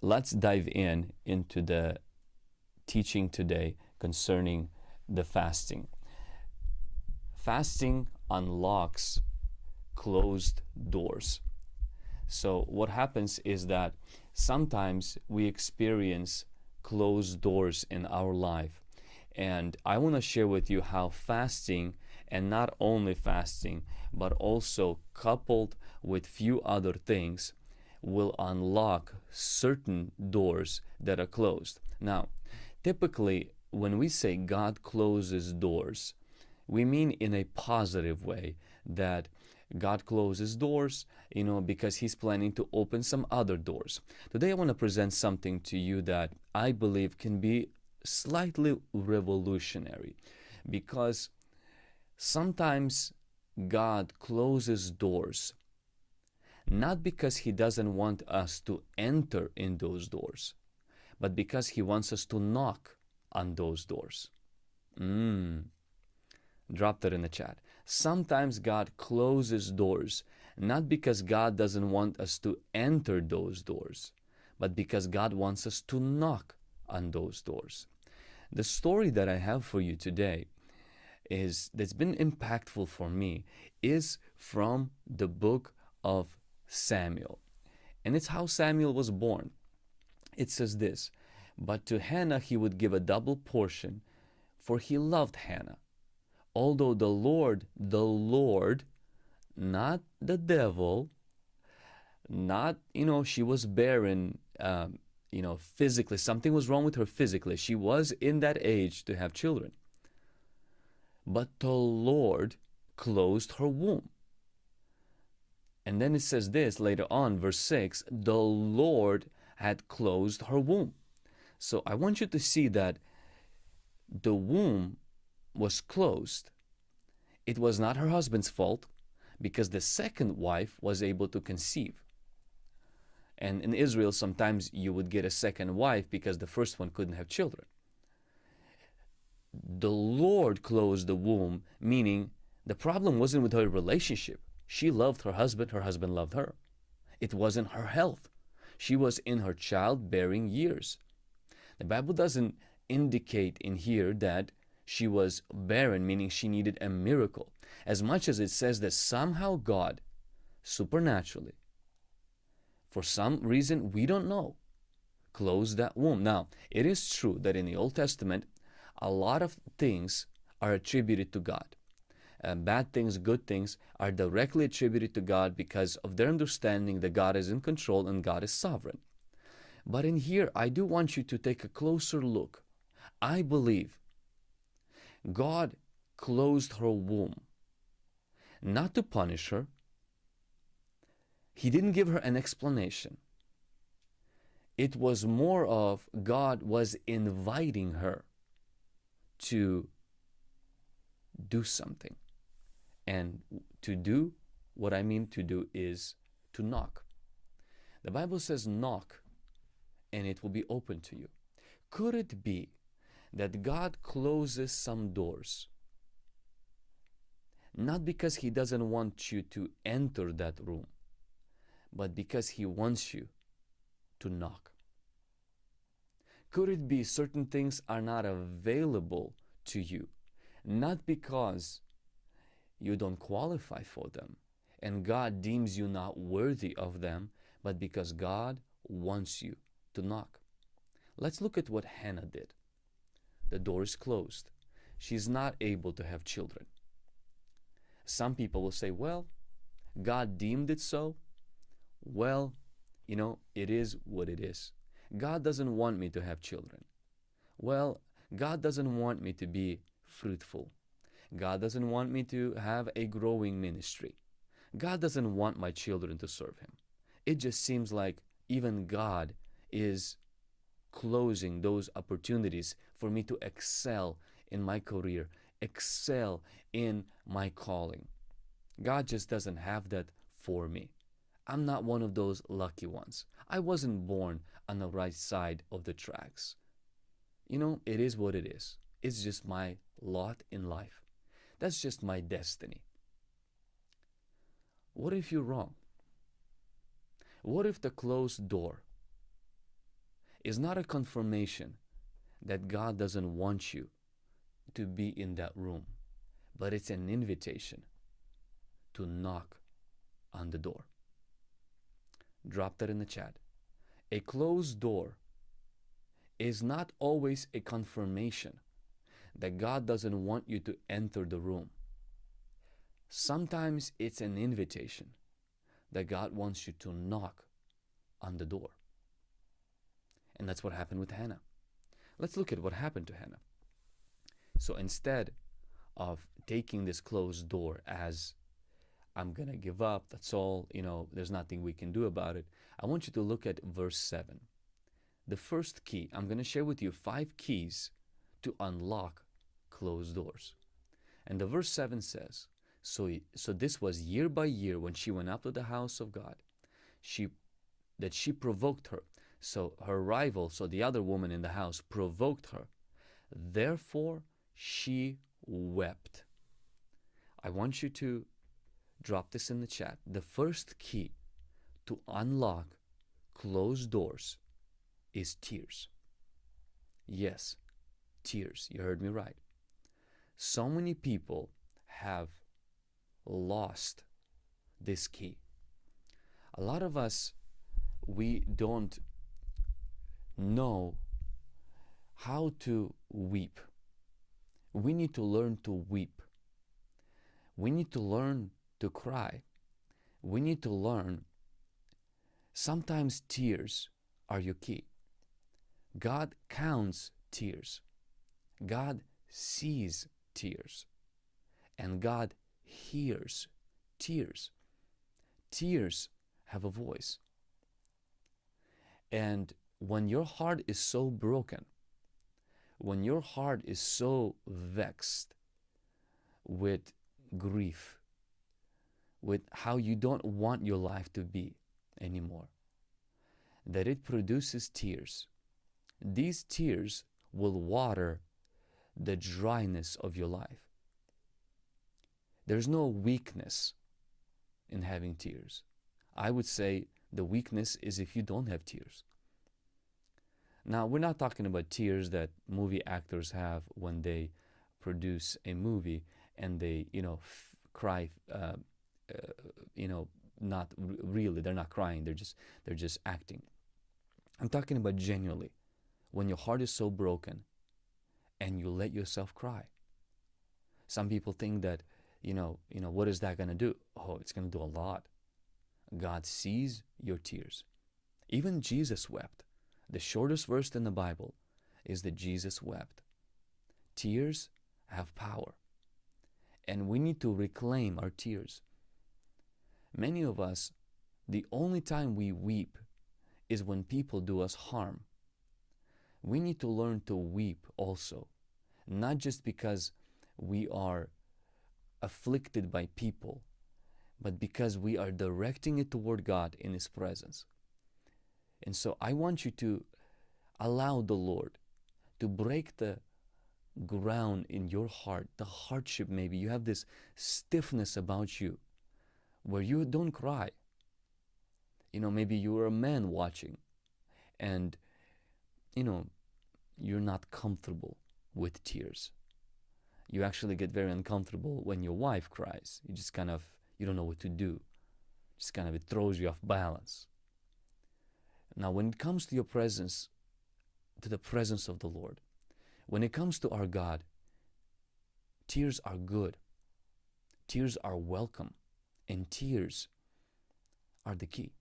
let's dive in into the teaching today concerning the fasting. Fasting unlocks closed doors. So, what happens is that sometimes we experience closed doors in our life. And I want to share with you how fasting, and not only fasting, but also coupled with few other things, will unlock certain doors that are closed. Now, typically, when we say God closes doors, we mean in a positive way that God closes doors, you know, because He's planning to open some other doors. Today, I want to present something to you that I believe can be slightly revolutionary because sometimes God closes doors not because He doesn't want us to enter in those doors, but because He wants us to knock on those doors. Mm. Drop that in the chat. Sometimes God closes doors, not because God doesn't want us to enter those doors, but because God wants us to knock on those doors. The story that I have for you today is that's been impactful for me is from the book of Samuel. And it's how Samuel was born. It says this, but to Hannah he would give a double portion, for he loved Hannah. Although the Lord, the Lord, not the devil, not, you know, she was barren, um, you know, physically, something was wrong with her physically. She was in that age to have children. But the Lord closed her womb. And then it says this later on, verse 6 the Lord had closed her womb. So I want you to see that the womb was closed. It was not her husband's fault because the second wife was able to conceive. And in Israel, sometimes you would get a second wife because the first one couldn't have children. The Lord closed the womb, meaning the problem wasn't with her relationship. She loved her husband, her husband loved her. It wasn't her health. She was in her childbearing years. The Bible doesn't indicate in here that she was barren, meaning she needed a miracle, as much as it says that somehow God, supernaturally, for some reason we don't know, closed that womb. Now, it is true that in the Old Testament, a lot of things are attributed to God. Bad things, good things are directly attributed to God because of their understanding that God is in control and God is sovereign. But in here, I do want you to take a closer look. I believe God closed her womb not to punish her, he didn't give her an explanation. It was more of God was inviting her to do something. And to do, what I mean to do is to knock. The Bible says, knock and it will be open to you. Could it be that God closes some doors not because He doesn't want you to enter that room, but because He wants you to knock. Could it be certain things are not available to you, not because you don't qualify for them and God deems you not worthy of them, but because God wants you to knock? Let's look at what Hannah did. The door is closed. She's not able to have children. Some people will say, well, God deemed it so, well, you know, it is what it is. God doesn't want me to have children. Well, God doesn't want me to be fruitful. God doesn't want me to have a growing ministry. God doesn't want my children to serve Him. It just seems like even God is closing those opportunities for me to excel in my career, excel in my calling. God just doesn't have that for me. I'm not one of those lucky ones. I wasn't born on the right side of the tracks. You know, it is what it is. It's just my lot in life. That's just my destiny. What if you're wrong? What if the closed door is not a confirmation that God doesn't want you to be in that room, but it's an invitation to knock on the door. Drop that in the chat. A closed door is not always a confirmation that God doesn't want you to enter the room. Sometimes it's an invitation that God wants you to knock on the door. And that's what happened with Hannah. Let's look at what happened to Hannah. So instead of taking this closed door as I'm going to give up, that's all, you know, there's nothing we can do about it, I want you to look at verse 7. The first key, I'm going to share with you five keys to unlock closed doors. And the verse 7 says, so, so this was year by year when she went up to the house of God, she that she provoked her. So her rival, so the other woman in the house, provoked her. Therefore she wept. I want you to drop this in the chat. The first key to unlock closed doors is tears. Yes, tears. You heard me right. So many people have lost this key. A lot of us, we don't know how to weep. We need to learn to weep. We need to learn to cry. We need to learn. Sometimes tears are your key. God counts tears. God sees tears. And God hears tears. Tears have a voice. And when your heart is so broken, when your heart is so vexed with grief, with how you don't want your life to be anymore, that it produces tears. These tears will water the dryness of your life. There's no weakness in having tears. I would say the weakness is if you don't have tears. Now, we're not talking about tears that movie actors have when they produce a movie and they, you know, cry, uh, uh, you know, not really. They're not crying. They're just they're just acting. I'm talking about genuinely, when your heart is so broken, and you let yourself cry. Some people think that you know, you know, what is that going to do? Oh, it's going to do a lot. God sees your tears. Even Jesus wept. The shortest verse in the Bible is that Jesus wept. Tears have power. And we need to reclaim our tears. Many of us, the only time we weep is when people do us harm. We need to learn to weep also, not just because we are afflicted by people, but because we are directing it toward God in His presence. And so I want you to allow the Lord to break the ground in your heart, the hardship maybe. You have this stiffness about you where you don't cry. You know, maybe you're a man watching and, you know, you're not comfortable with tears you actually get very uncomfortable when your wife cries. You just kind of, you don't know what to do. Just kind of, it throws you off balance. Now, when it comes to your presence, to the presence of the Lord, when it comes to our God, tears are good. Tears are welcome. And tears are the key.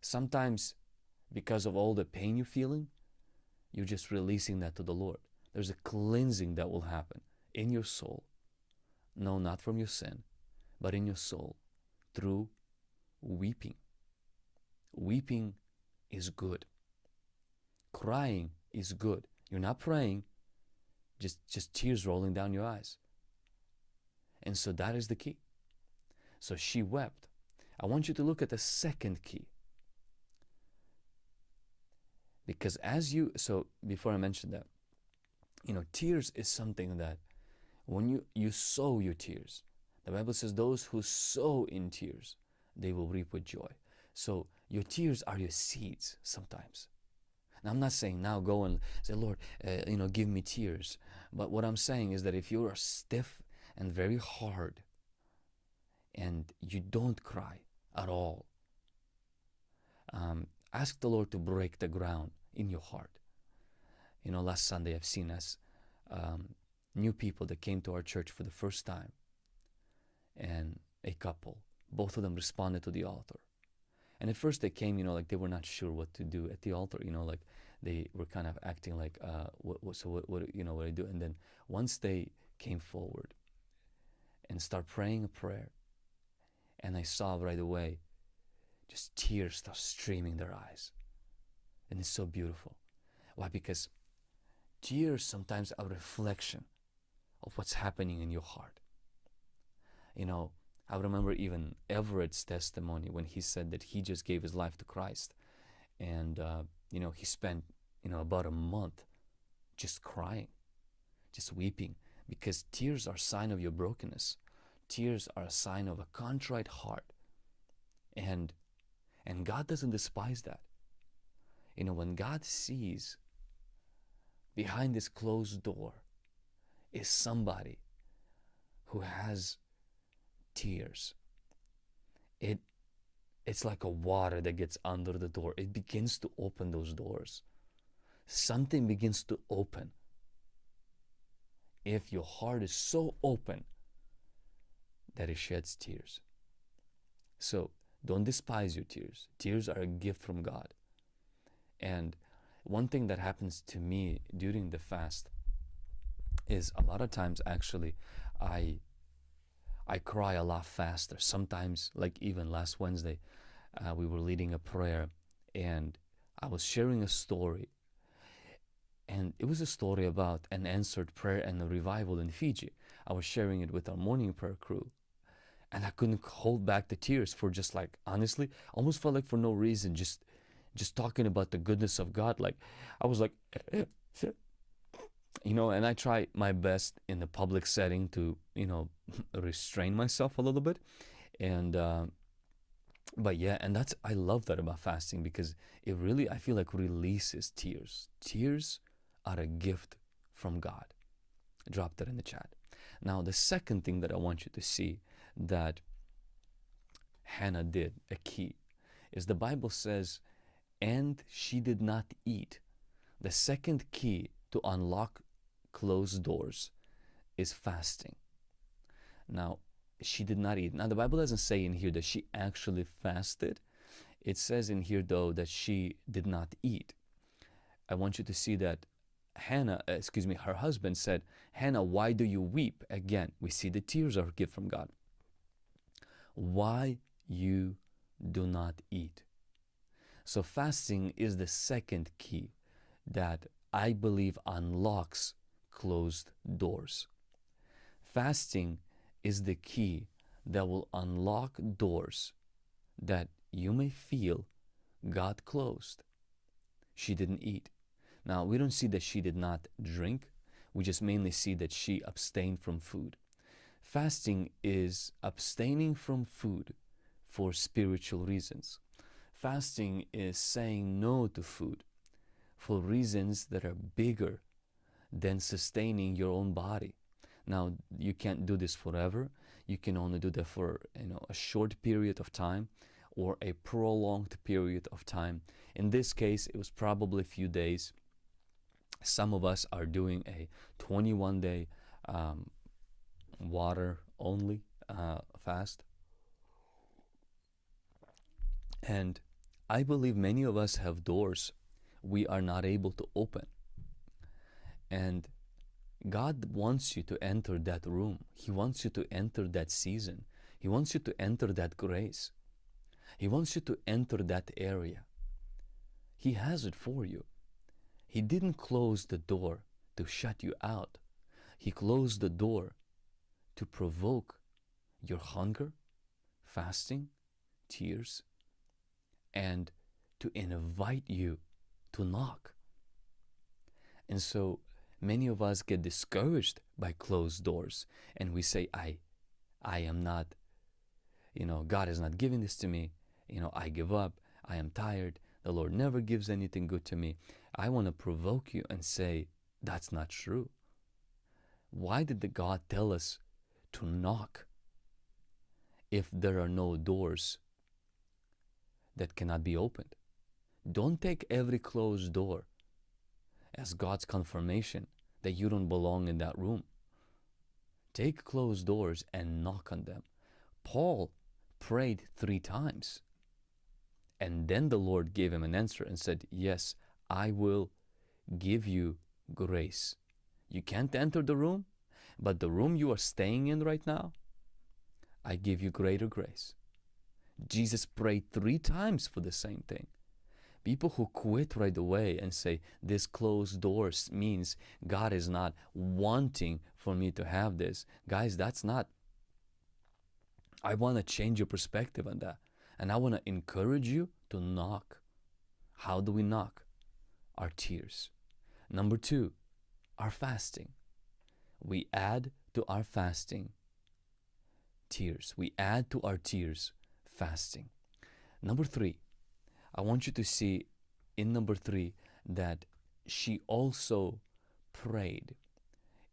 Sometimes, because of all the pain you're feeling, you're just releasing that to the Lord. There's a cleansing that will happen in your soul. No, not from your sin, but in your soul through weeping. Weeping is good. Crying is good. You're not praying, just, just tears rolling down your eyes. And so that is the key. So she wept. I want you to look at the second key. Because as you, so before I mentioned that, you know, tears is something that when you, you sow your tears, the Bible says, those who sow in tears, they will reap with joy. So your tears are your seeds sometimes. And I'm not saying now go and say, Lord, uh, you know, give me tears. But what I'm saying is that if you are stiff and very hard and you don't cry at all, um, ask the Lord to break the ground in your heart. You know, last Sunday I've seen us um, new people that came to our church for the first time, and a couple. Both of them responded to the altar. And at first they came, you know, like they were not sure what to do at the altar, you know, like they were kind of acting like, uh, what, what, so what, what, you know, what do I do. And then once they came forward and start praying a prayer, and I saw right away just tears start streaming their eyes. And it's so beautiful. Why? Because tears sometimes are a reflection of what's happening in your heart. You know, I remember even Everett's testimony when he said that he just gave his life to Christ. And, uh, you know, he spent, you know, about a month just crying, just weeping, because tears are a sign of your brokenness. Tears are a sign of a contrite heart. And, and God doesn't despise that. You know, when God sees behind this closed door is somebody who has tears. It it's like a water that gets under the door. It begins to open those doors. Something begins to open. If your heart is so open that it sheds tears. So don't despise your tears. Tears are a gift from God. And one thing that happens to me during the fast is a lot of times actually I I cry a lot faster. Sometimes, like even last Wednesday, uh, we were leading a prayer and I was sharing a story. And it was a story about an answered prayer and a revival in Fiji. I was sharing it with our morning prayer crew. And I couldn't hold back the tears for just like, honestly, almost felt like for no reason, just just talking about the goodness of God. Like, I was like, you know, and I try my best in the public setting to, you know, restrain myself a little bit. And, uh, but yeah, and that's, I love that about fasting because it really, I feel like releases tears. Tears are a gift from God. Drop that in the chat. Now, the second thing that I want you to see that Hannah did, a key, is the Bible says, and she did not eat. The second key to unlock closed doors is fasting. Now, she did not eat. Now, the Bible doesn't say in here that she actually fasted. It says in here, though, that she did not eat. I want you to see that Hannah, uh, excuse me, her husband said, Hannah, why do you weep? Again, we see the tears are a gift from God. Why you do not eat? So fasting is the second key that I believe unlocks closed doors. Fasting is the key that will unlock doors that you may feel God closed. She didn't eat. Now, we don't see that she did not drink. We just mainly see that she abstained from food. Fasting is abstaining from food for spiritual reasons. Fasting is saying no to food for reasons that are bigger than sustaining your own body. Now, you can't do this forever. You can only do that for you know a short period of time or a prolonged period of time. In this case, it was probably a few days. Some of us are doing a 21 day um, water only uh, fast. And I believe many of us have doors we are not able to open. And God wants you to enter that room. He wants you to enter that season. He wants you to enter that grace. He wants you to enter that area. He has it for you. He didn't close the door to shut you out. He closed the door to provoke your hunger, fasting, tears, and to invite you to knock. And so many of us get discouraged by closed doors and we say, I, I am not, you know, God is not giving this to me. You know, I give up. I am tired. The Lord never gives anything good to me. I want to provoke you and say, that's not true. Why did the God tell us to knock if there are no doors that cannot be opened? Don't take every closed door as God's confirmation that you don't belong in that room. Take closed doors and knock on them. Paul prayed three times. And then the Lord gave him an answer and said, Yes, I will give you grace. You can't enter the room, but the room you are staying in right now, I give you greater grace. Jesus prayed three times for the same thing. People who quit right away and say, This closed doors means God is not wanting for me to have this. Guys, that's not. I want to change your perspective on that. And I want to encourage you to knock. How do we knock? Our tears. Number two, our fasting. We add to our fasting tears. We add to our tears fasting. Number three, I want you to see in number three that she also prayed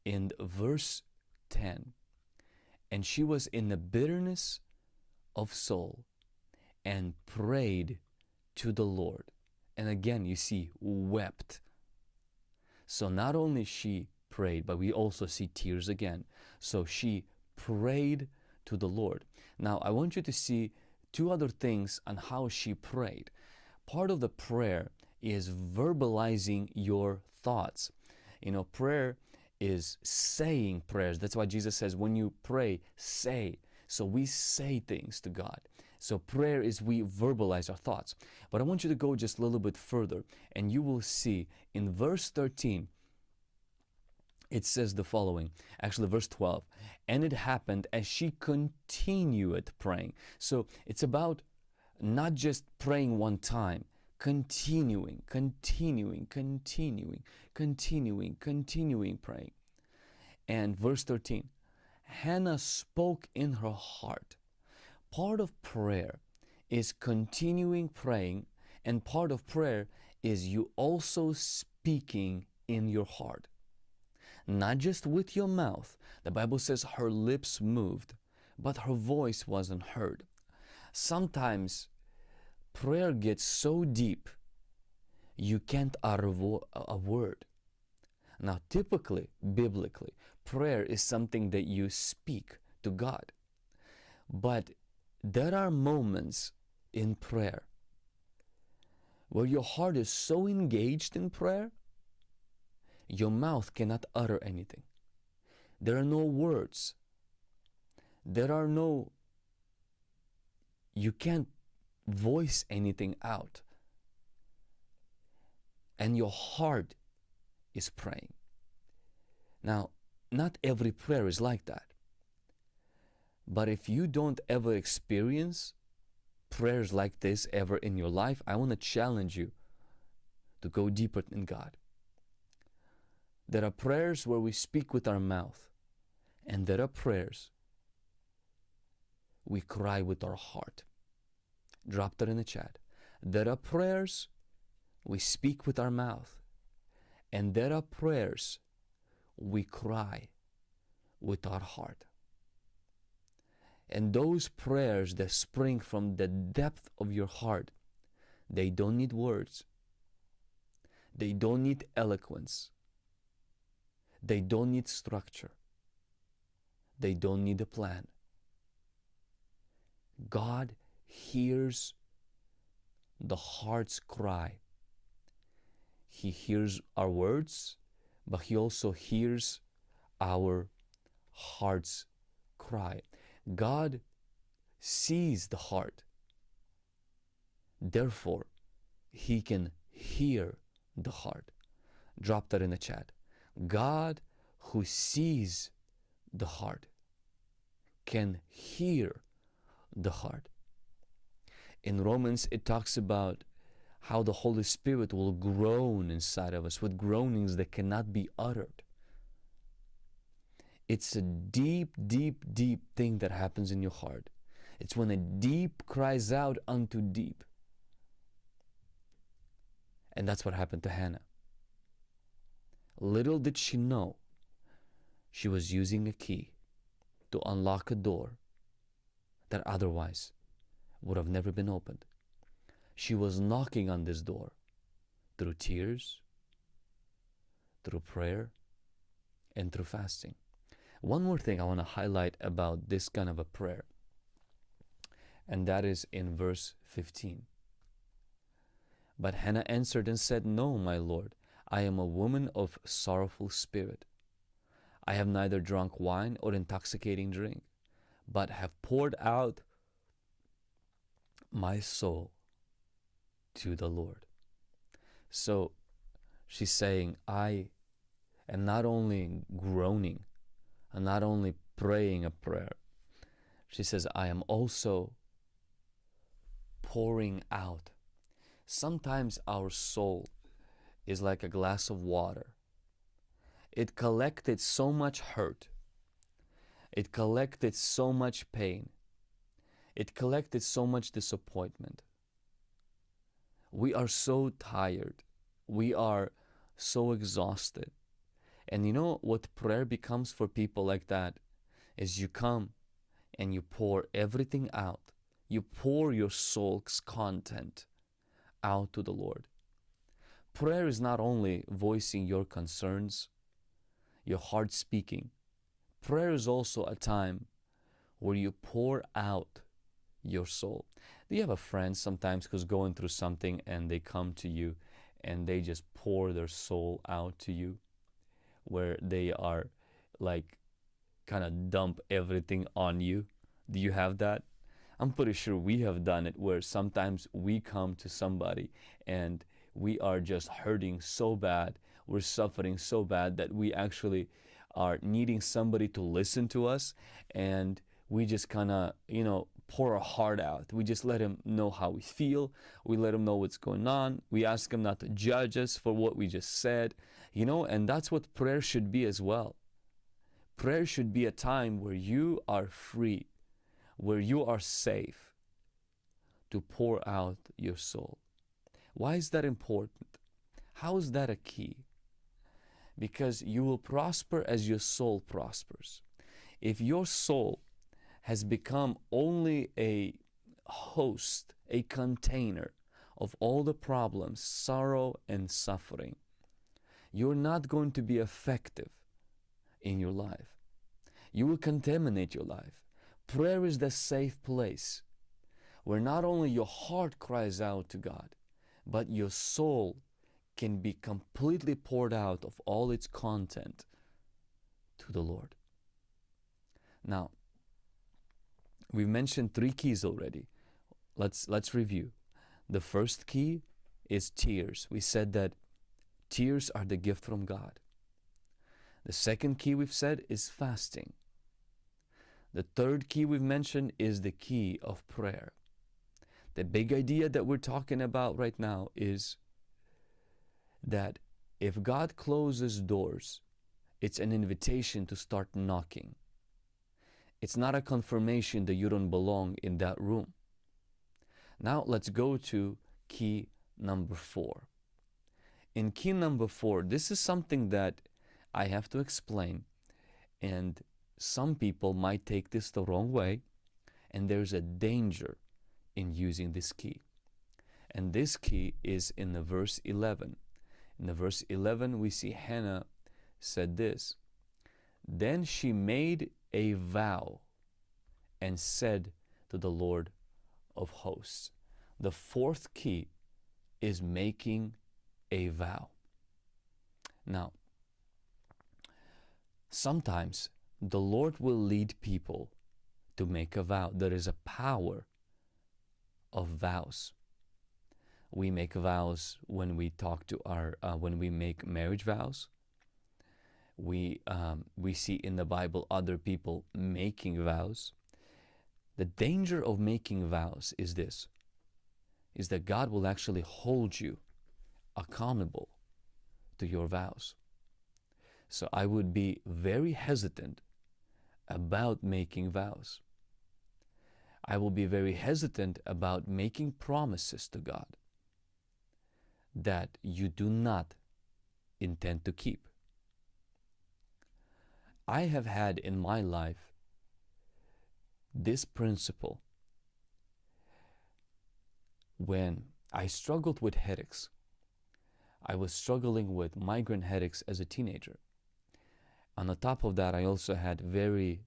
in verse 10 and she was in the bitterness of soul and prayed to the Lord. And again, you see, wept. So not only she prayed, but we also see tears again. So she prayed to the Lord. Now, I want you to see two other things on how she prayed. Part of the prayer is verbalizing your thoughts. You know, prayer is saying prayers. That's why Jesus says, when you pray, say. So we say things to God. So prayer is we verbalize our thoughts. But I want you to go just a little bit further and you will see in verse 13, it says the following actually verse 12 and it happened as she continued praying. So it's about not just praying one time continuing continuing continuing continuing continuing praying. And verse 13 hannah spoke in her heart. Part of prayer is continuing praying and part of prayer is you also speaking in your heart not just with your mouth. The Bible says her lips moved, but her voice wasn't heard. Sometimes prayer gets so deep, you can't utter a word. Now, typically, biblically, prayer is something that you speak to God. But there are moments in prayer where your heart is so engaged in prayer your mouth cannot utter anything. There are no words. There are no, you can't voice anything out. And your heart is praying. Now, not every prayer is like that. But if you don't ever experience prayers like this ever in your life, I want to challenge you to go deeper in God. There are prayers where we speak with our mouth, and there are prayers we cry with our heart. Drop that in the chat. There are prayers we speak with our mouth, and there are prayers we cry with our heart. And those prayers that spring from the depth of your heart, they don't need words. They don't need eloquence. They don't need structure. They don't need a plan. God hears the heart's cry. He hears our words, but He also hears our heart's cry. God sees the heart. Therefore, He can hear the heart. Drop that in the chat. God who sees the heart can hear the heart. In Romans, it talks about how the Holy Spirit will groan inside of us with groanings that cannot be uttered. It's a deep, deep, deep thing that happens in your heart. It's when a deep cries out unto deep. And that's what happened to Hannah. Little did she know she was using a key to unlock a door that otherwise would have never been opened. She was knocking on this door through tears, through prayer, and through fasting. One more thing I want to highlight about this kind of a prayer, and that is in verse 15. But Hannah answered and said, No, my Lord, I am a woman of sorrowful spirit. I have neither drunk wine or intoxicating drink, but have poured out my soul to the Lord. So she's saying, I am not only groaning, and not only praying a prayer, she says, I am also pouring out. Sometimes our soul is like a glass of water. It collected so much hurt. It collected so much pain. It collected so much disappointment. We are so tired. We are so exhausted. And you know what prayer becomes for people like that is you come and you pour everything out. You pour your soul's content out to the Lord. Prayer is not only voicing your concerns, your heart speaking. Prayer is also a time where you pour out your soul. Do you have a friend sometimes who's going through something and they come to you and they just pour their soul out to you? Where they are like kind of dump everything on you? Do you have that? I'm pretty sure we have done it where sometimes we come to somebody and we are just hurting so bad, we're suffering so bad that we actually are needing somebody to listen to us and we just kind of, you know, pour our heart out. We just let him know how we feel. We let him know what's going on. We ask him not to judge us for what we just said, you know, and that's what prayer should be as well. Prayer should be a time where you are free, where you are safe to pour out your soul. Why is that important? How is that a key? Because you will prosper as your soul prospers. If your soul has become only a host, a container of all the problems, sorrow, and suffering, you're not going to be effective in your life. You will contaminate your life. Prayer is the safe place where not only your heart cries out to God, but your soul can be completely poured out of all its content to the Lord. Now, we've mentioned three keys already. Let's let's review. The first key is tears. We said that tears are the gift from God. The second key we've said is fasting. The third key we've mentioned is the key of prayer. The big idea that we're talking about right now is that if God closes doors, it's an invitation to start knocking. It's not a confirmation that you don't belong in that room. Now let's go to key number four. In key number four, this is something that I have to explain, and some people might take this the wrong way, and there's a danger in using this key. And this key is in the verse 11. In the verse 11, we see Hannah said this Then she made a vow and said to the Lord of hosts. The fourth key is making a vow. Now, sometimes the Lord will lead people to make a vow. There is a power of vows. We make vows when we talk to our, uh, when we make marriage vows. We, um, we see in the Bible other people making vows. The danger of making vows is this, is that God will actually hold you accountable to your vows. So I would be very hesitant about making vows. I will be very hesitant about making promises to God. that you do not intend to keep. I have had in my life this principle when I struggled with headaches. I was struggling with migraine headaches as a teenager. On the top of that, I also had very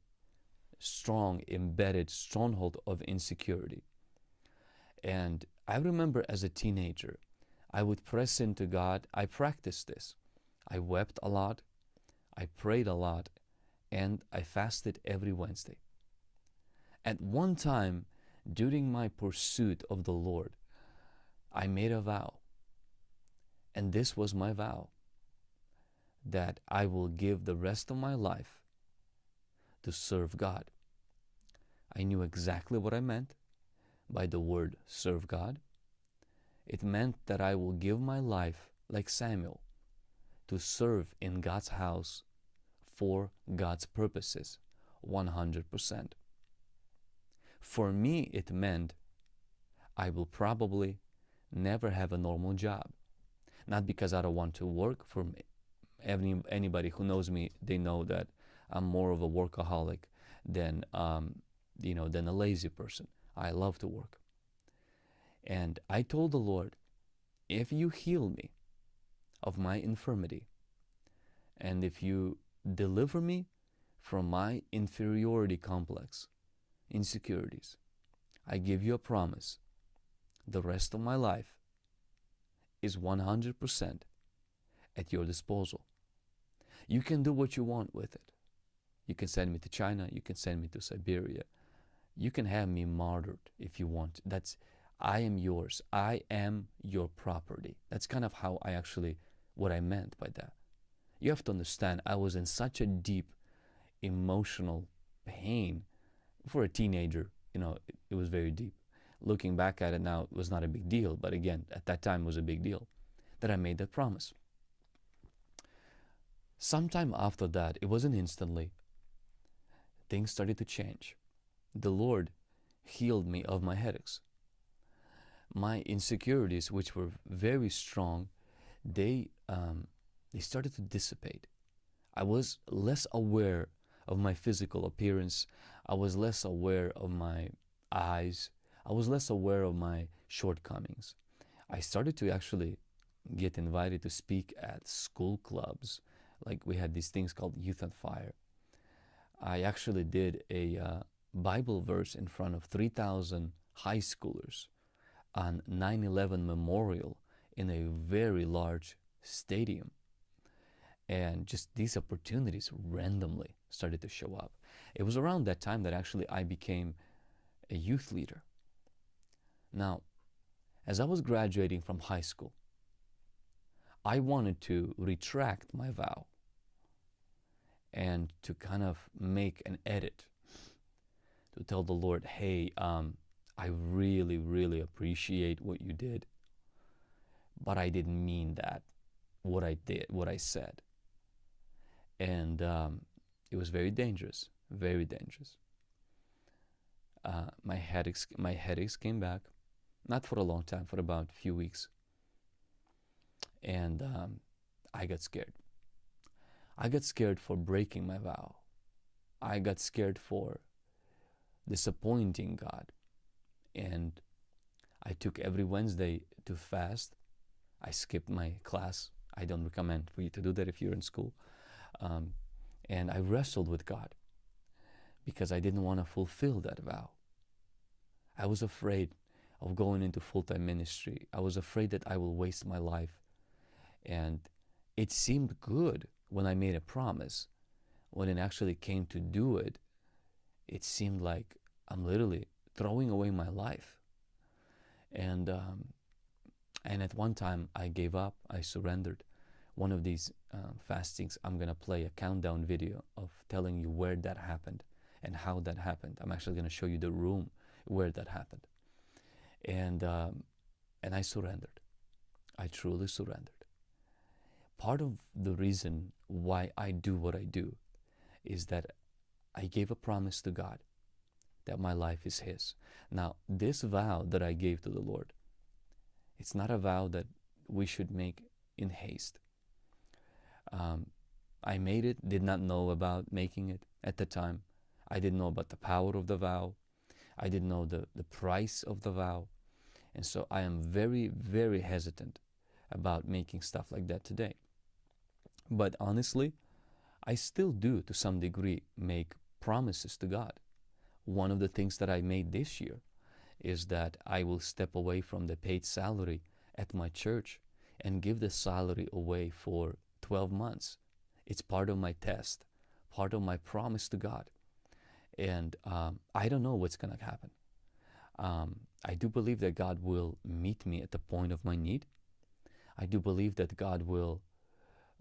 strong, embedded stronghold of insecurity. And I remember as a teenager, I would press into God. I practiced this. I wept a lot, I prayed a lot, and I fasted every Wednesday. At one time, during my pursuit of the Lord, I made a vow. And this was my vow that I will give the rest of my life to serve God. I knew exactly what I meant by the word serve God. It meant that I will give my life, like Samuel, to serve in God's house for God's purposes 100%. For me, it meant I will probably never have a normal job. Not because I don't want to work. For any, anybody who knows me, they know that I'm more of a workaholic than um, you know than a lazy person. I love to work. And I told the Lord, if you heal me of my infirmity, and if you deliver me from my inferiority complex, insecurities, I give you a promise. The rest of my life is 100% at your disposal. You can do what you want with it. You can send me to China, you can send me to Siberia. You can have me martyred if you want. That's I am yours. I am your property. That's kind of how I actually what I meant by that. You have to understand I was in such a deep emotional pain for a teenager, you know, it, it was very deep. Looking back at it now, it was not a big deal, but again, at that time it was a big deal that I made that promise. Sometime after that, it wasn't instantly, things started to change. The Lord healed me of my headaches. My insecurities, which were very strong, they um, they started to dissipate. I was less aware of my physical appearance. I was less aware of my eyes. I was less aware of my shortcomings. I started to actually get invited to speak at school clubs. Like we had these things called Youth on Fire. I actually did a uh, Bible verse in front of 3,000 high schoolers on 9 11 memorial in a very large stadium. And just these opportunities randomly started to show up. It was around that time that actually I became a youth leader. Now, as I was graduating from high school, I wanted to retract my vow and to kind of make an edit to tell the Lord, hey, um, I really, really appreciate what you did, but I didn't mean that, what I did, what I said. And um, it was very dangerous, very dangerous. Uh, my headaches, my headaches came back, not for a long time, for about a few weeks, and um, I got scared. I got scared for breaking my vow. I got scared for disappointing God. And I took every Wednesday to fast. I skipped my class. I don't recommend for you to do that if you're in school. Um, and I wrestled with God because I didn't want to fulfill that vow. I was afraid of going into full time ministry. I was afraid that I will waste my life. And it seemed good when I made a promise. When it actually came to do it, it seemed like I'm literally throwing away my life. And um, and at one time I gave up. I surrendered. One of these uh, fastings, I'm gonna play a countdown video of telling you where that happened and how that happened. I'm actually gonna show you the room where that happened. And um, and I surrendered. I truly surrendered. Part of the reason why I do what I do is that I gave a promise to God that my life is His. Now, this vow that I gave to the Lord, it's not a vow that we should make in haste. Um, I made it, did not know about making it at the time. I didn't know about the power of the vow. I didn't know the, the price of the vow. And so I am very, very hesitant about making stuff like that today. But honestly, I still do to some degree make promises to God. One of the things that I made this year is that I will step away from the paid salary at my church and give the salary away for 12 months. It's part of my test, part of my promise to God. And um, I don't know what's going to happen. Um, I do believe that God will meet me at the point of my need. I do believe that God will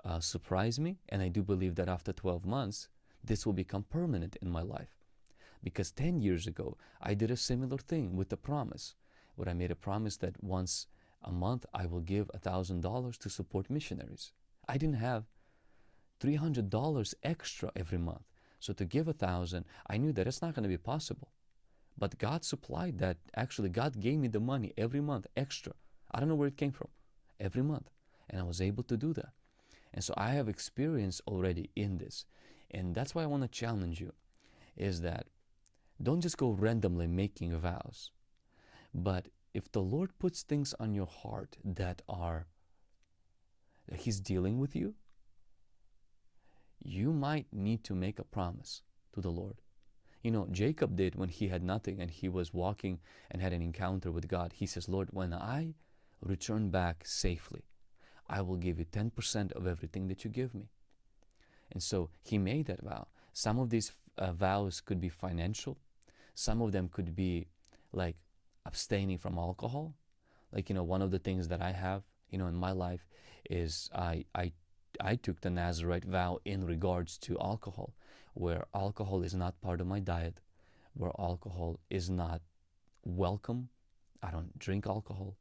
uh, surprise me. And I do believe that after 12 months, this will become permanent in my life. Because 10 years ago, I did a similar thing with the promise, where I made a promise that once a month I will give $1,000 to support missionaries. I didn't have $300 extra every month. So to give a thousand, I knew that it's not going to be possible. But God supplied that. Actually, God gave me the money every month extra. I don't know where it came from. Every month. And I was able to do that. And so I have experience already in this. And that's why I want to challenge you is that don't just go randomly making vows. But if the Lord puts things on your heart that are that He's dealing with you, you might need to make a promise to the Lord. You know, Jacob did when he had nothing and he was walking and had an encounter with God. He says, Lord, when I return back safely, I will give you 10% of everything that you give me. And so he made that vow. Some of these uh, vows could be financial, some of them could be like abstaining from alcohol. Like, you know, one of the things that I have, you know, in my life is I, I, I took the Nazarite vow in regards to alcohol, where alcohol is not part of my diet, where alcohol is not welcome. I don't drink alcohol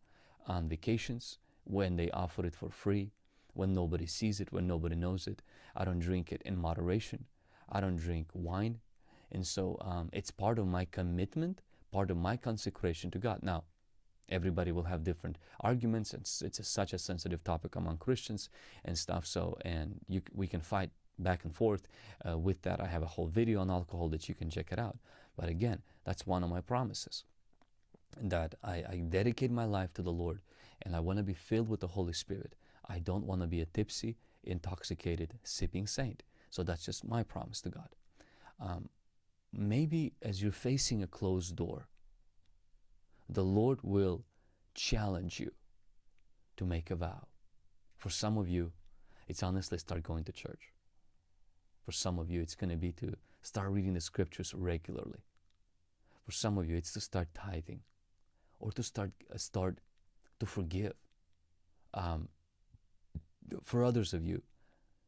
on vacations when they offer it for free, when nobody sees it, when nobody knows it. I don't drink it in moderation. I don't drink wine and so um, it's part of my commitment, part of my consecration to God. Now, everybody will have different arguments. It's, it's a, such a sensitive topic among Christians and stuff. So, and you, we can fight back and forth uh, with that. I have a whole video on alcohol that you can check it out. But again, that's one of my promises that I, I dedicate my life to the Lord and I want to be filled with the Holy Spirit. I don't want to be a tipsy, intoxicated, sipping saint. So that's just my promise to God. Um, maybe as you're facing a closed door, the Lord will challenge you to make a vow. For some of you, it's honestly start going to church. For some of you, it's going to be to start reading the scriptures regularly. For some of you, it's to start tithing or to start, uh, start to forgive. Um, for others of you,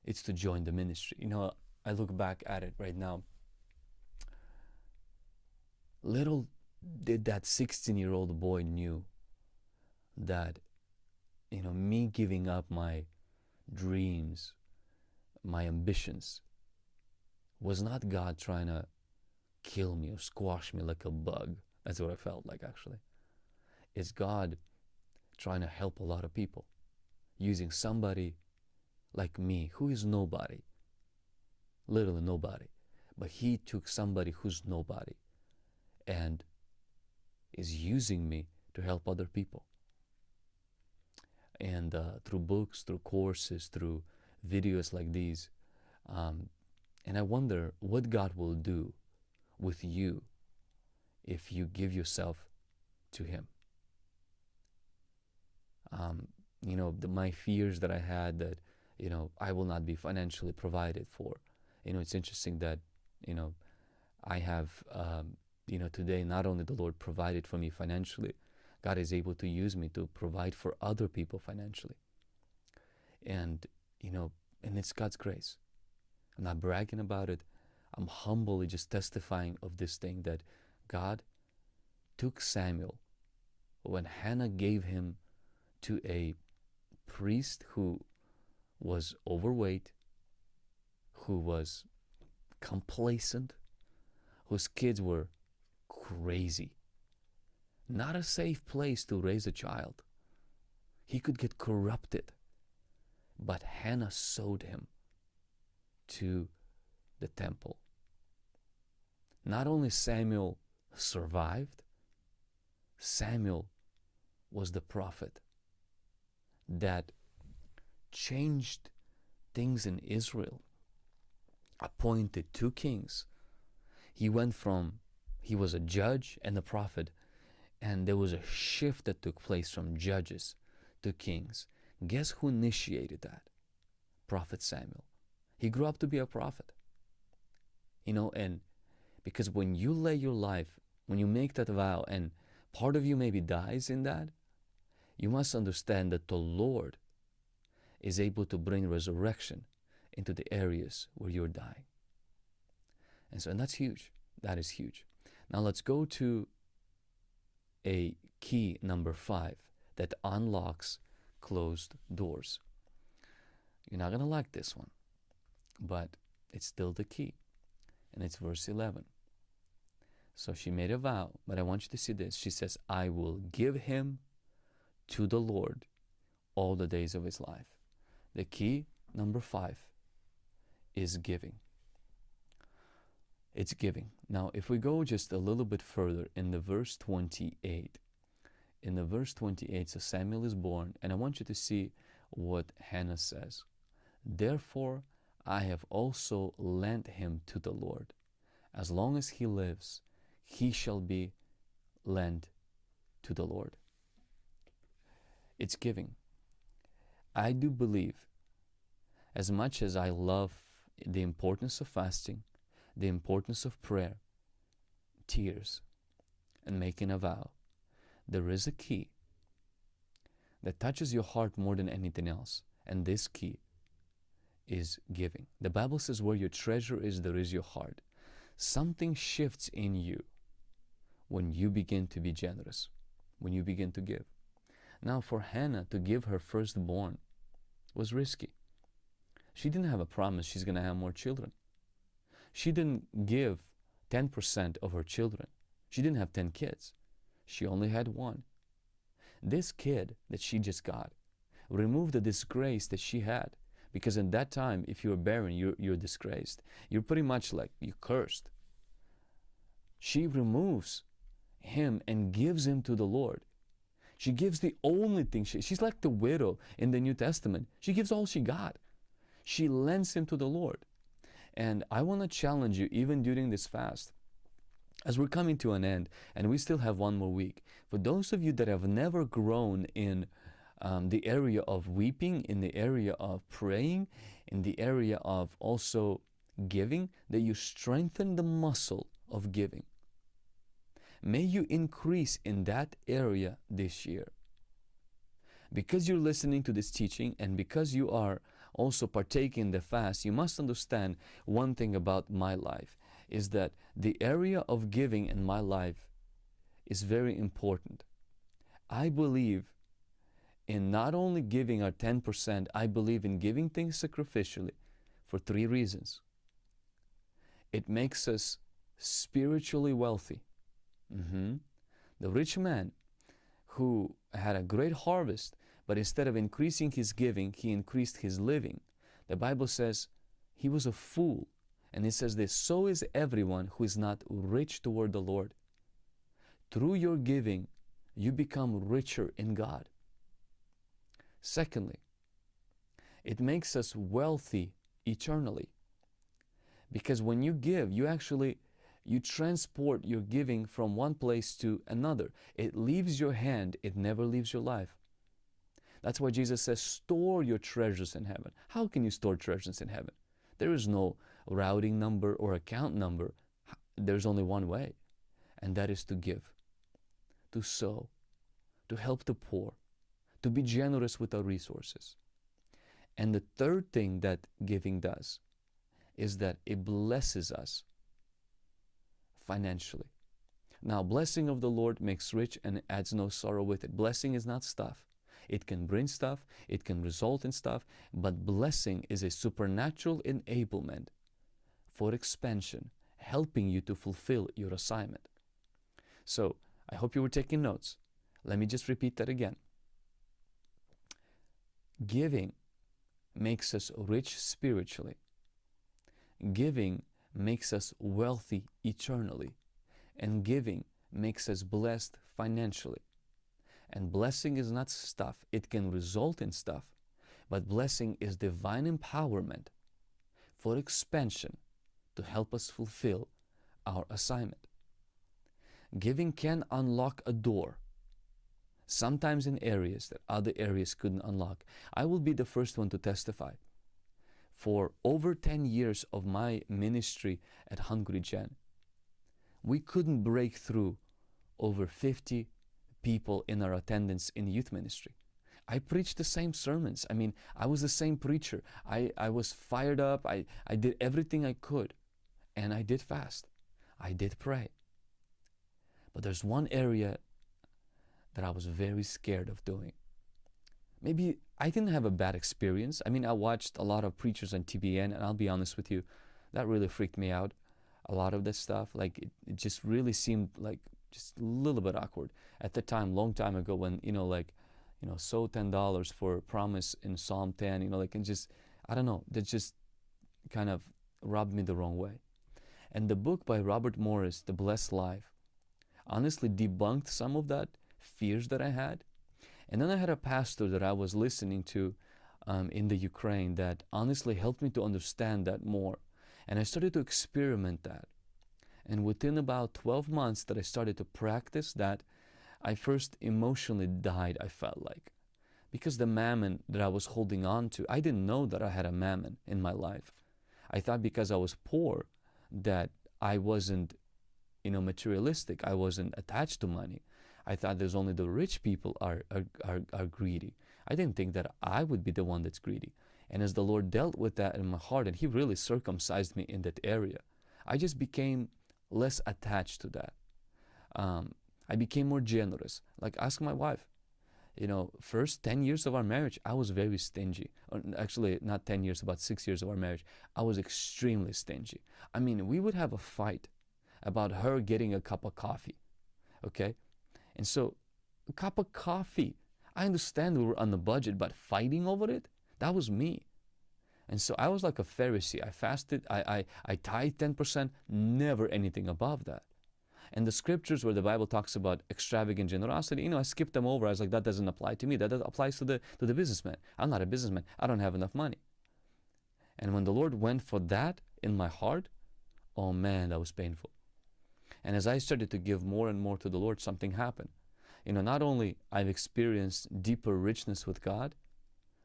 it's to join the ministry. You know, I look back at it right now Little did that 16 year old boy knew that, you know, me giving up my dreams, my ambitions, was not God trying to kill me or squash me like a bug. That's what I felt like actually. It's God trying to help a lot of people using somebody like me who is nobody, literally nobody. But He took somebody who's nobody and is using me to help other people. And uh, through books, through courses, through videos like these. Um, and I wonder what God will do with you if you give yourself to Him. Um, you know, the, my fears that I had that, you know, I will not be financially provided for. You know, it's interesting that, you know, I have um, you know, today not only the Lord provided for me financially, God is able to use me to provide for other people financially. And, you know, and it's God's grace. I'm not bragging about it. I'm humbly just testifying of this thing that God took Samuel when Hannah gave him to a priest who was overweight, who was complacent, whose kids were crazy. Not a safe place to raise a child. He could get corrupted. But Hannah sowed him to the temple. Not only Samuel survived, Samuel was the prophet that changed things in Israel, appointed two kings. He went from, he was a judge and a prophet, and there was a shift that took place from judges to kings. Guess who initiated that? Prophet Samuel. He grew up to be a prophet. You know, and because when you lay your life, when you make that vow, and part of you maybe dies in that, you must understand that the Lord is able to bring resurrection into the areas where you're dying. And so, and that's huge. That is huge. Now let's go to a key number five that unlocks closed doors. You're not going to like this one, but it's still the key. And it's verse 11. So she made a vow, but I want you to see this. She says, I will give him to the Lord all the days of his life. The key, number five, is giving. It's giving. Now, if we go just a little bit further in the verse 28, in the verse 28, so Samuel is born, and I want you to see what Hannah says. Therefore, I have also lent him to the Lord. As long as he lives, he shall be lent to the Lord. It's giving. I do believe, as much as I love the importance of fasting, the importance of prayer, tears, and making a vow, there is a key that touches your heart more than anything else. And this key is giving. The Bible says, Where your treasure is, there is your heart. Something shifts in you when you begin to be generous, when you begin to give. Now, for Hannah to give her firstborn was risky. She didn't have a promise she's going to have more children. She didn't give 10% of her children. She didn't have 10 kids. She only had one. This kid that she just got removed the disgrace that she had. Because in that time, if you're barren, you're, you're disgraced. You're pretty much like you cursed. She removes him and gives him to the Lord. She gives the only thing. She, she's like the widow in the New Testament. She gives all she got. She lends him to the Lord. And I want to challenge you, even during this fast, as we're coming to an end, and we still have one more week. For those of you that have never grown in um, the area of weeping, in the area of praying, in the area of also giving, that you strengthen the muscle of giving. May you increase in that area this year. Because you're listening to this teaching and because you are also partaking the fast, you must understand one thing about my life is that the area of giving in my life is very important. I believe in not only giving our 10%, I believe in giving things sacrificially for three reasons. It makes us spiritually wealthy. Mm-hmm. The rich man who had a great harvest, but instead of increasing his giving, he increased his living. The Bible says he was a fool. And it says this so is everyone who is not rich toward the Lord. Through your giving, you become richer in God. Secondly, it makes us wealthy eternally. Because when you give, you actually you transport your giving from one place to another. It leaves your hand, it never leaves your life. That's why Jesus says, store your treasures in heaven. How can you store treasures in heaven? There is no routing number or account number. There's only one way, and that is to give, to sow, to help the poor, to be generous with our resources. And the third thing that giving does is that it blesses us financially. Now, blessing of the Lord makes rich and adds no sorrow with it. Blessing is not stuff. It can bring stuff, it can result in stuff, but blessing is a supernatural enablement for expansion, helping you to fulfill your assignment. So, I hope you were taking notes. Let me just repeat that again. Giving makes us rich spiritually. Giving makes us wealthy eternally. And giving makes us blessed financially. And blessing is not stuff, it can result in stuff, but blessing is divine empowerment for expansion to help us fulfill our assignment. Giving can unlock a door, sometimes in areas that other areas couldn't unlock. I will be the first one to testify. For over 10 years of my ministry at Hungry Gen, we couldn't break through over 50 people in our attendance in youth ministry. I preached the same sermons. I mean, I was the same preacher. I, I was fired up. I, I did everything I could. And I did fast. I did pray. But there's one area that I was very scared of doing. Maybe I didn't have a bad experience. I mean, I watched a lot of preachers on TBN, and I'll be honest with you, that really freaked me out. A lot of this stuff, like it, it just really seemed like just a little bit awkward at the time, long time ago, when you know, like, you know, sow ten dollars for promise in Psalm 10, you know, like, and just, I don't know, that just kind of rubbed me the wrong way. And the book by Robert Morris, The Blessed Life, honestly debunked some of that fears that I had. And then I had a pastor that I was listening to um, in the Ukraine that honestly helped me to understand that more. And I started to experiment that. And within about 12 months that I started to practice that, I first emotionally died, I felt like. Because the mammon that I was holding on to, I didn't know that I had a mammon in my life. I thought because I was poor that I wasn't, you know, materialistic. I wasn't attached to money. I thought there's only the rich people are, are, are, are greedy. I didn't think that I would be the one that's greedy. And as the Lord dealt with that in my heart, and He really circumcised me in that area, I just became less attached to that. Um, I became more generous. Like ask my wife. You know, first 10 years of our marriage, I was very stingy. Actually, not 10 years, about six years of our marriage, I was extremely stingy. I mean, we would have a fight about her getting a cup of coffee. Okay? And so, a cup of coffee, I understand we were on the budget, but fighting over it, that was me. And so I was like a Pharisee. I fasted, I, I, I tithe 10%, never anything above that. And the scriptures where the Bible talks about extravagant generosity, you know, I skipped them over. I was like, that doesn't apply to me. That, that applies to the, to the businessman. I'm not a businessman. I don't have enough money. And when the Lord went for that in my heart, oh man, that was painful. And as I started to give more and more to the Lord, something happened. You know, not only I've experienced deeper richness with God,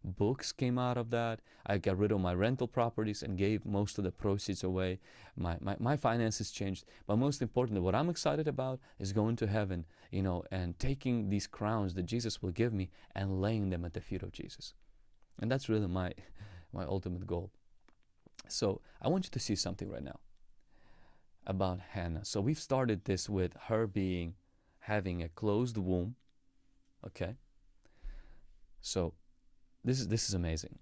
books came out of that. I got rid of my rental properties and gave most of the proceeds away. My, my, my finances changed. But most importantly, what I'm excited about is going to heaven, you know, and taking these crowns that Jesus will give me and laying them at the feet of Jesus. And that's really my, my ultimate goal. So I want you to see something right now about Hannah. So we've started this with her being having a closed womb. Okay. So this is this is amazing.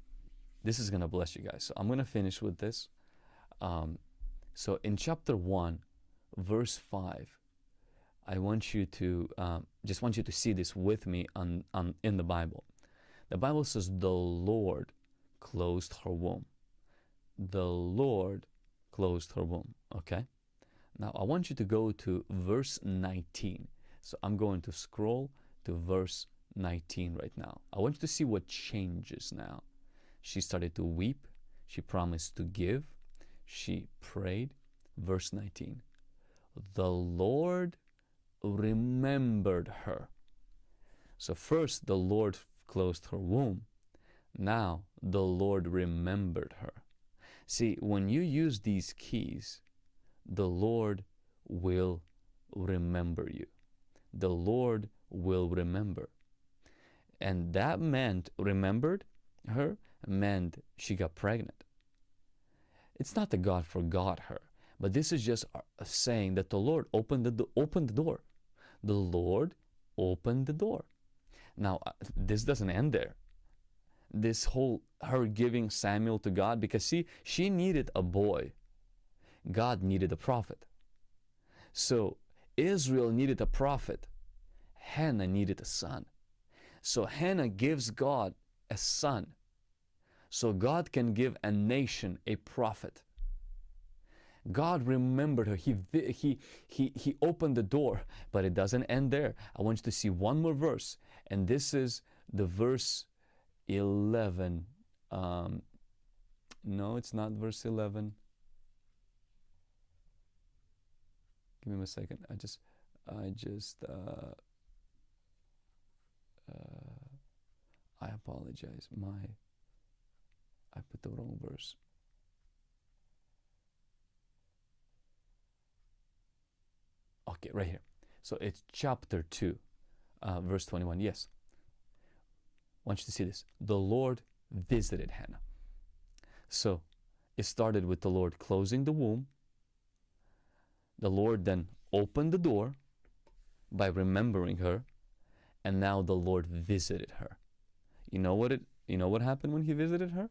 This is gonna bless you guys. So I'm gonna finish with this. Um, so in chapter one, verse five, I want you to um, just want you to see this with me on, on in the Bible. The Bible says the Lord closed her womb. The Lord closed her womb. Okay. Now I want you to go to verse 19. So I'm going to scroll to verse 19 right now. I want you to see what changes now. She started to weep. She promised to give. She prayed. Verse 19. The Lord remembered her. So first the Lord closed her womb. Now the Lord remembered her. See, when you use these keys, the Lord will remember you. The Lord will remember. And that meant, remembered her, meant she got pregnant. It's not that God forgot her, but this is just saying that the Lord opened the, opened the door. The Lord opened the door. Now, uh, this doesn't end there. This whole, her giving Samuel to God, because see, she needed a boy. God needed a prophet. So Israel needed a prophet. Hannah needed a son. So Hannah gives God a son. So God can give a nation a prophet. God remembered her. He, he, he, he opened the door, but it doesn't end there. I want you to see one more verse, and this is the verse 11. Um, no, it's not verse 11. Give me a second. I just, I just, uh, uh, I apologize. My, I put the wrong verse. Okay, right here. So it's chapter 2, uh, verse 21. Yes. I want you to see this. The Lord visited Hannah. So it started with the Lord closing the womb. The Lord then opened the door by remembering her, and now the Lord visited her. You know what it you know what happened when he visited her?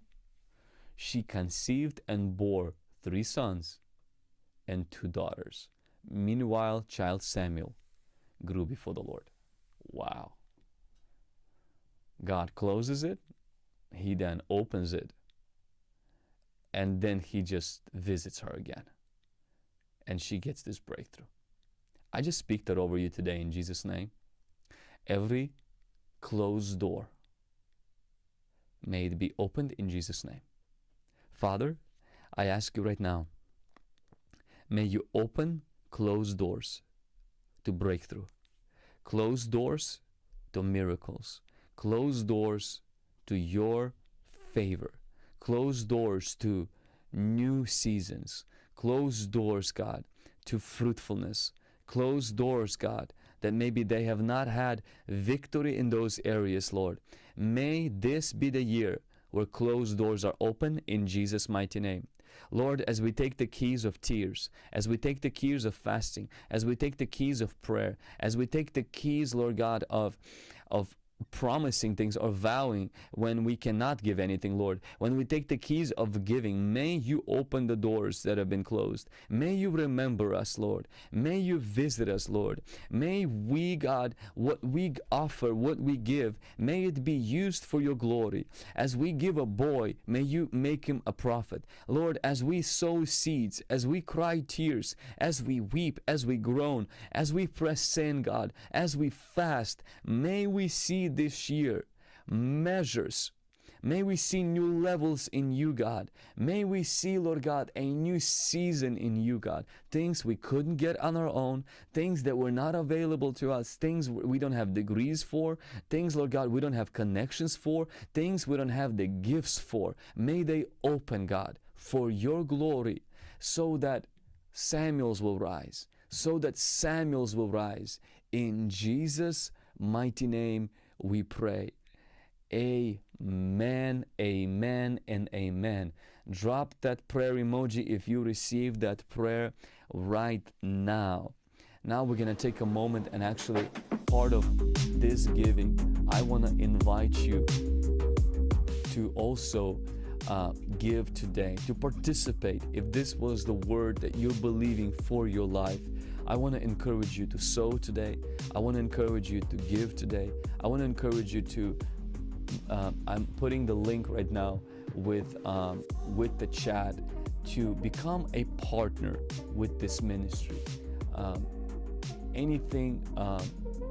She conceived and bore three sons and two daughters. Meanwhile, child Samuel grew before the Lord. Wow. God closes it, he then opens it, and then he just visits her again. And she gets this breakthrough. I just speak that over you today in Jesus' name. Every closed door, may it be opened in Jesus' name. Father, I ask you right now, may you open closed doors to breakthrough, closed doors to miracles, closed doors to your favor, closed doors to new seasons, closed doors, God, to fruitfulness, closed doors, God, that maybe they have not had victory in those areas, Lord. May this be the year where closed doors are open in Jesus' mighty name. Lord, as we take the keys of tears, as we take the keys of fasting, as we take the keys of prayer, as we take the keys, Lord God, of, of promising things or vowing when we cannot give anything, Lord. When we take the keys of giving, may you open the doors that have been closed. May you remember us, Lord. May you visit us, Lord. May we, God, what we offer, what we give, may it be used for your glory. As we give a boy, may you make him a prophet. Lord, as we sow seeds, as we cry tears, as we weep, as we groan, as we press sin, God, as we fast, may we see this year measures. May we see new levels in you, God. May we see, Lord God, a new season in you, God. Things we couldn't get on our own, things that were not available to us, things we don't have degrees for, things, Lord God, we don't have connections for, things we don't have the gifts for. May they open, God, for your glory, so that Samuels will rise, so that Samuels will rise. In Jesus' mighty name, we pray. Amen, amen, and amen. Drop that prayer emoji if you receive that prayer right now. Now we're going to take a moment and actually, part of this giving, I want to invite you to also uh, give today, to participate. If this was the word that you're believing for your life, I want to encourage you to sow today. I want to encourage you to give today. I want to encourage you to. Uh, I'm putting the link right now with um, with the chat to become a partner with this ministry. Um, anything um,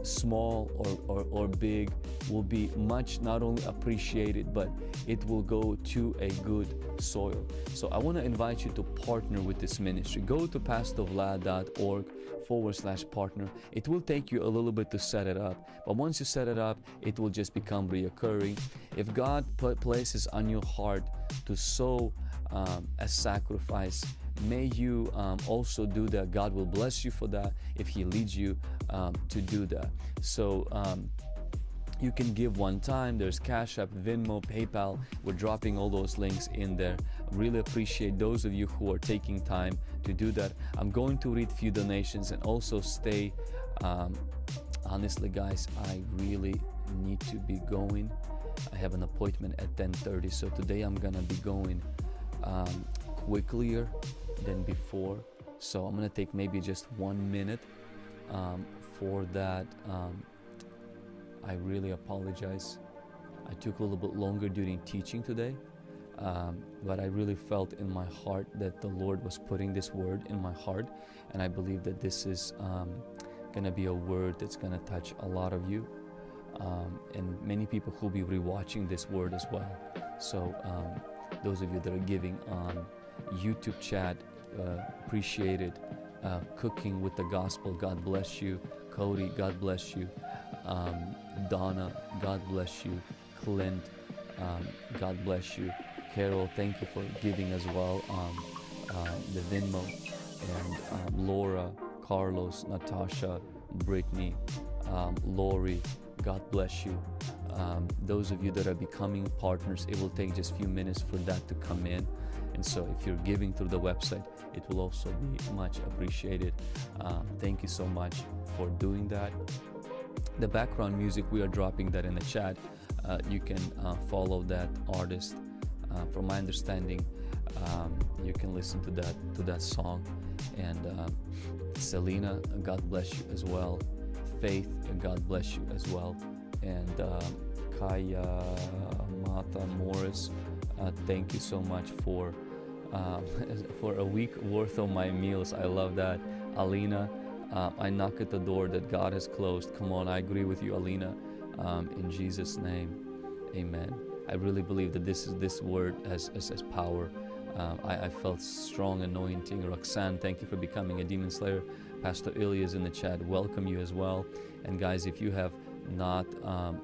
small or, or, or big will be much not only appreciated but it will go to a good soil. So i want to invite you to partner with this ministry. Go to pastorvlad.org forward slash partner. It will take you a little bit to set it up but once you set it up it will just become reoccurring. If god places on your heart to sow um, a sacrifice may you um, also do that. God will bless you for that if He leads you um, to do that. So, um, you can give one time. There's Cash App, Venmo, PayPal. We're dropping all those links in there. Really appreciate those of you who are taking time to do that. I'm going to read few donations and also stay. Um, honestly, guys, I really need to be going. I have an appointment at 10:30, so today I'm gonna be going um, quicker than before. So I'm gonna take maybe just one minute um, for that. Um, I really apologize I took a little bit longer during teaching today, um, but I really felt in my heart that the Lord was putting this word in my heart, and I believe that this is um, to be a word that's to touch a lot of you, um, and many people who will be rewatching this word as well. So, um, those of you that are giving on YouTube chat, uh, appreciate it. Uh, cooking with the gospel, God bless you. Cody, God bless you. Um, Donna, God bless you. Clint, um, God bless you. Carol, thank you for giving as well. Um, uh, the Venmo and um, Laura, Carlos, Natasha, Brittany, um, Lori, God bless you. Those of you that are becoming partners, it will take just a few minutes for that to come in. And so, if you're giving through the website, it will also be much appreciated. Um, thank you so much for doing that. The background music, we are dropping that in the chat. Uh, you can uh, follow that artist. Uh, from my understanding, um, you can listen to that to that song. And uh, Selena, God bless you as well. Faith, God bless you as well. And um, Kaya Mata Morris, uh, thank you so much for um, for a week worth of my meals. I love that. Alina, uh, I knock at the door that God has closed. Come on, I agree with you, Alina. Um, in Jesus' name, Amen. I really believe that this is this word has, has, has power. Um, I, I, felt strong anointing. Roxanne, thank you for becoming a demon slayer. Pastor Ilya is in the chat. Welcome you as well. And guys, if you have not um,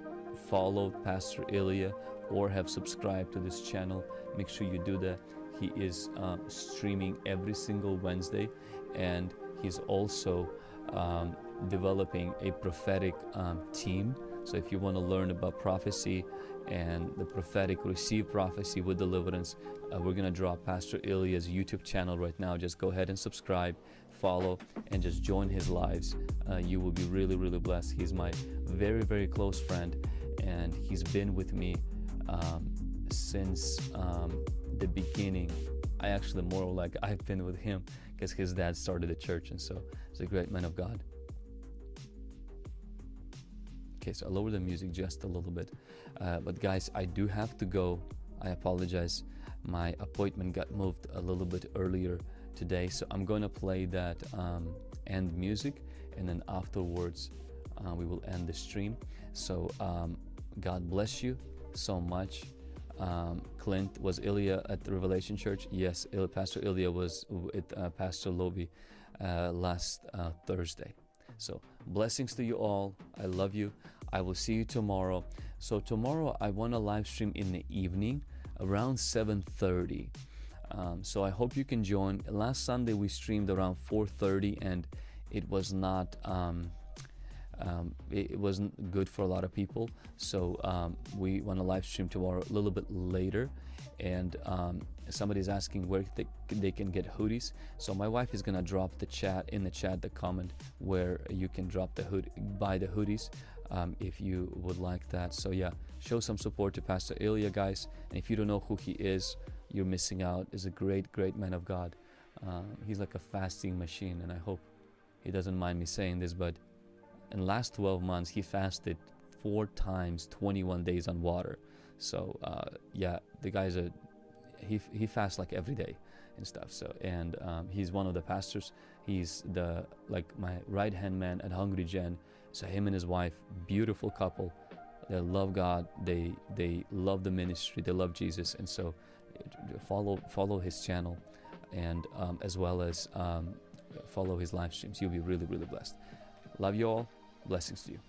followed Pastor Ilya or have subscribed to this channel, make sure you do that. He is um, streaming every single Wednesday, and he's also um, developing a prophetic um, team. So if you want to learn about prophecy and the prophetic, receive prophecy with deliverance, uh, we're going to drop Pastor Ilya's YouTube channel right now. Just go ahead and subscribe, follow, and just join his lives. Uh, you will be really, really blessed. He's my very, very close friend, and he's been with me um, since um, the beginning. I actually more like I've been with him because his dad started the church, and so he's a great man of God. Okay, so I lower the music just a little bit, uh, but guys, I do have to go. I apologize. My appointment got moved a little bit earlier today, so I'm going to play that um, end music, and then afterwards uh, we will end the stream. So um, God bless you so much. Um, Clint was Ilya at the Revelation Church. Yes, Il- Pastor Ilya was with uh, Pastor Lobi uh, last uh, Thursday. So blessings to you all. I love you. I will see you tomorrow. So tomorrow I want to live stream in the evening around 7:30. Um, so I hope you can join. Last Sunday we streamed around 4:30 and it was not. Um, um, it, it, wasn't good for a lot of people. So um, we want to live stream tomorrow a little bit later. And um, somebody's asking where they, they can get hoodies. So my wife is gonna drop the chat in the chat the comment where you can drop the hood buy the hoodies um, if you would like that. So yeah, show some support to Pastor Ilya, guys. And if you don't know who he is, you're missing out. Is a great, great man of God. Um, he's like a fasting machine, and I hope he doesn't mind me saying this, but in last 12 months he fasted four times 21 days on water. So uh, yeah the guy's a he, he fasts like every day and stuff so and um, he's one of the pastors. He's the like my right hand man at hungry gen. So him and his wife beautiful couple. They love god. They they love the ministry. They love jesus. And so follow follow his channel and um, as well as um, follow his live streams. You'll be really really blessed. Love you all Blessings to you.